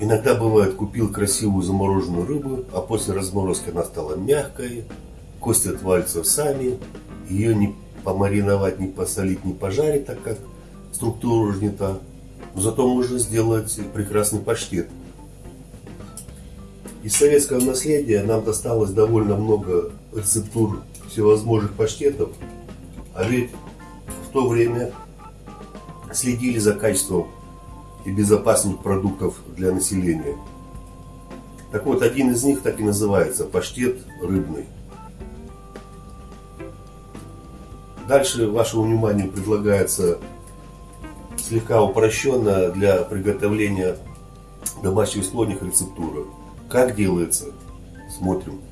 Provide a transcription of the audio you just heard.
Иногда бывает, купил красивую замороженную рыбу, а после разморозки она стала мягкой, кости отвалятся сами, ее не помариновать, не посолить, не пожарить, так как структура уже не та. Но зато можно сделать прекрасный паштет. Из советского наследия нам досталось довольно много рецептур всевозможных паштетов, а ведь в то время следили за качеством и безопасность продуктов для населения. Так вот, один из них так и называется – паштет рыбный. Дальше вашему вниманию предлагается слегка упрощенная для приготовления домашних слоних рецептура. Как делается? Смотрим.